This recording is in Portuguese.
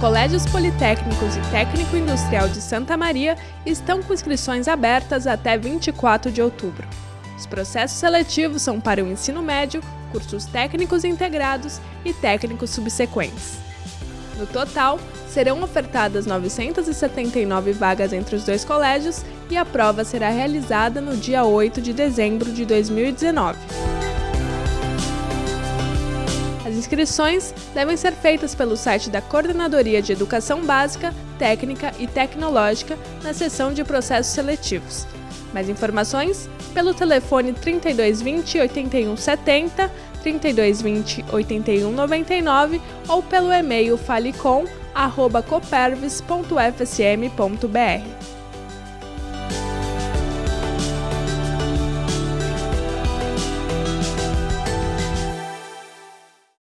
colégios politécnicos e técnico industrial de Santa Maria estão com inscrições abertas até 24 de outubro. Os processos seletivos são para o ensino médio, cursos técnicos integrados e técnicos subsequentes. No total, serão ofertadas 979 vagas entre os dois colégios e a prova será realizada no dia 8 de dezembro de 2019. Inscrições devem ser feitas pelo site da Coordenadoria de Educação Básica, Técnica e Tecnológica na seção de processos seletivos. Mais informações pelo telefone 3220 8170, 3220 8199 ou pelo e-mail falecom@copervis.fsm.br.